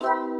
you